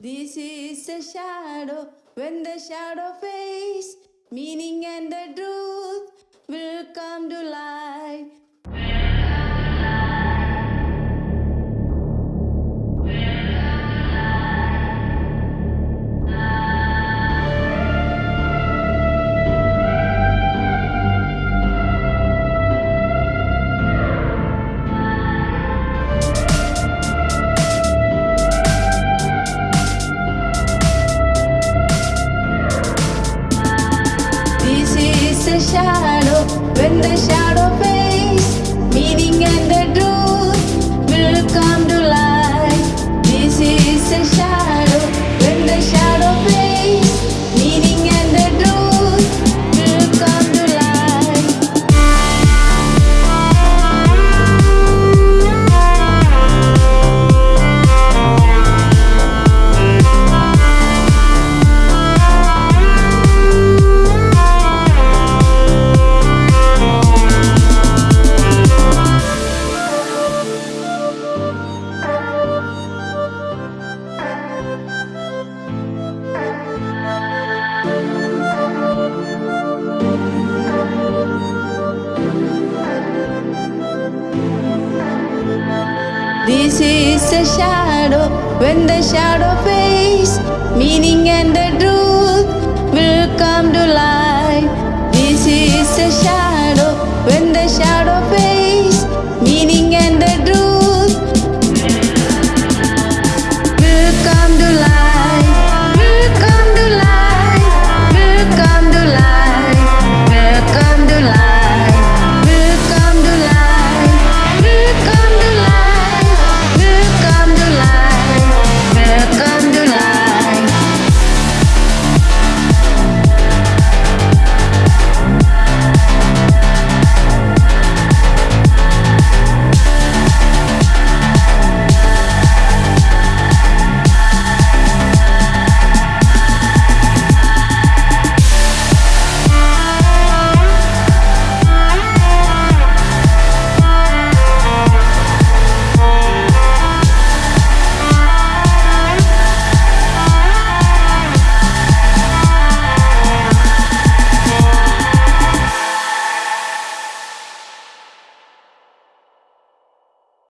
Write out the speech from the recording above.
This is a shadow when the shadow fades, meaning and the truth a shadow when the shadow fades, meaning and the truth This is a shadow. When the shadow fades,